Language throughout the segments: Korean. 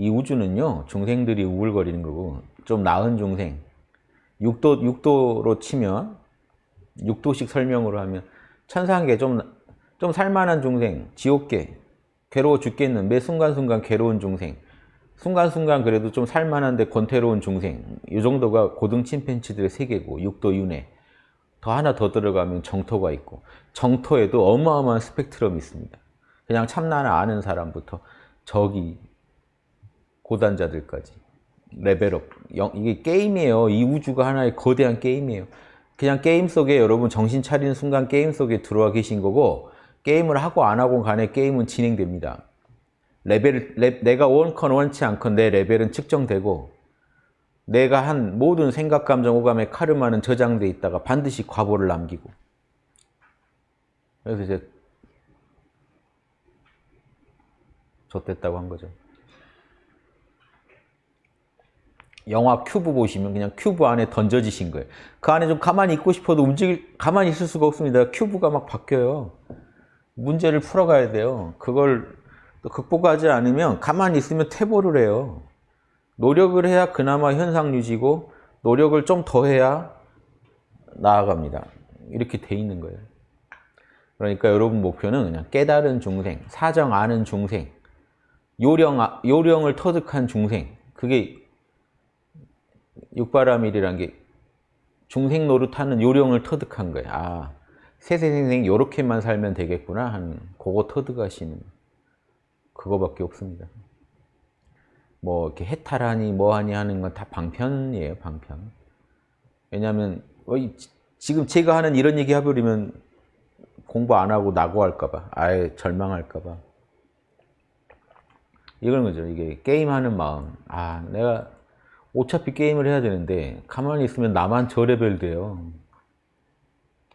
이 우주는요 중생들이 우울거리는 거고 좀 나은 중생. 6도, 6도로 치면 6도씩 설명으로 하면 천상계 좀, 좀 살만한 중생 지옥계 괴로워 죽겠는 매 순간순간 괴로운 중생. 순간순간 그래도 좀 살만한데 권태로운 중생. 이 정도가 고등 침팬치들의 세계고 6도 윤회 더 하나 더 들어가면 정토가 있고 정토에도 어마어마한 스펙트럼이 있습니다. 그냥 참나를 아는 사람부터 저기 고단자들까지 레벨업 이게 게임이에요. 이 우주가 하나의 거대한 게임이에요. 그냥 게임 속에 여러분 정신 차리는 순간 게임 속에 들어와 계신 거고 게임을 하고 안 하고 간에 게임은 진행됩니다. 레벨, 레, 내가 원하건 원치 않건 내 레벨은 측정되고 내가 한 모든 생각, 감정, 오감의 카르마는 저장돼 있다가 반드시 과보를 남기고 그래서 이제 좆됐다고 한 거죠. 영화 큐브 보시면 그냥 큐브 안에 던져지신 거예요. 그 안에 좀 가만히 있고 싶어도 움직일, 가만히 있을 수가 없습니다. 큐브가 막 바뀌어요. 문제를 풀어가야 돼요. 그걸 또 극복하지 않으면 가만히 있으면 퇴보를 해요. 노력을 해야 그나마 현상 유지고 노력을 좀 더 해야 나아갑니다. 이렇게 돼 있는 거예요. 그러니까 여러분 목표는 그냥 깨달은 중생, 사정 아는 중생, 요령, 아, 요령을 터득한 중생 그게 육바라밀이란 게 중생 노릇하는 요령을 터득한 거예요. 아, 세세생생 요렇게만 살면 되겠구나 하는 그거 터득하시는 그거밖에 없습니다. 뭐 이렇게 해탈하니 뭐하니 하는 건 다 방편이에요, 방편. 왜냐하면 어, 지금 제가 하는 이런 얘기 해버리면 공부 안 하고 낙오할까 봐, 아예 절망할까 봐. 이런 거죠. 이게 게임하는 마음. 아, 내가 어차피 게임을 해야 되는데 가만히 있으면 나만 저 레벨 돼요.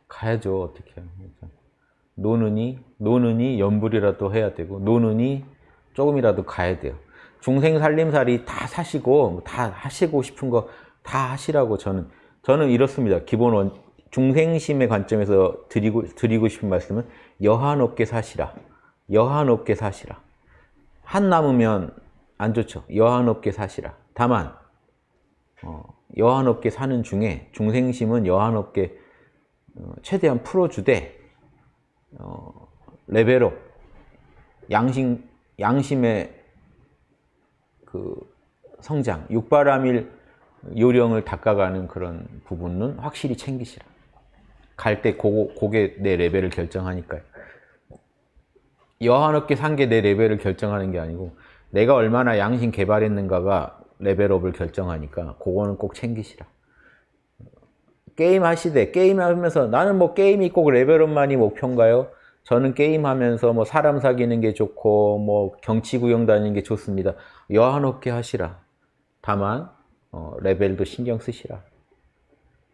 가야죠. 어떻게 노느니 노느니 염불이라도 해야 되고 노느니 조금이라도 가야 돼요. 중생 살림살이 다 사시고 뭐다 하시고 싶은 거 다 하시라고 저는 저는 이렇습니다. 기본 원 중생심의 관점에서 드리고 드리고 싶은 말씀은 여한 없게 사시라. 여한 없게 사시라. 한 남으면 안 좋죠. 여한 없게 사시라. 다만 어, 여한 없게 사는 중에 중생심은 여한 없게 어, 최대한 풀어주되 어, 레벨업 양심 양심의 그 성장 육바라밀 요령을 닦아가는 그런 부분은 확실히 챙기시라. 갈 때 그게 내 레벨을 결정하니까요. 여한없게 산 게 내 레벨을 결정하는 게 아니고 내가 얼마나 양심 개발했는가가 레벨업을 결정하니까 그거는 꼭 챙기시라. 게임 하시되 게임 하면서 나는 뭐 게임이 꼭 레벨업만이 목표인가요? 저는 게임하면서 뭐 사람 사귀는 게 좋고 뭐 경치 구경 다니는 게 좋습니다. 여한없게 하시라. 다만 어, 레벨도 신경 쓰시라.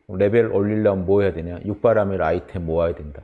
레벨 올리려면 뭐 해야 되냐? 육바라밀 아이템 모아야 된다.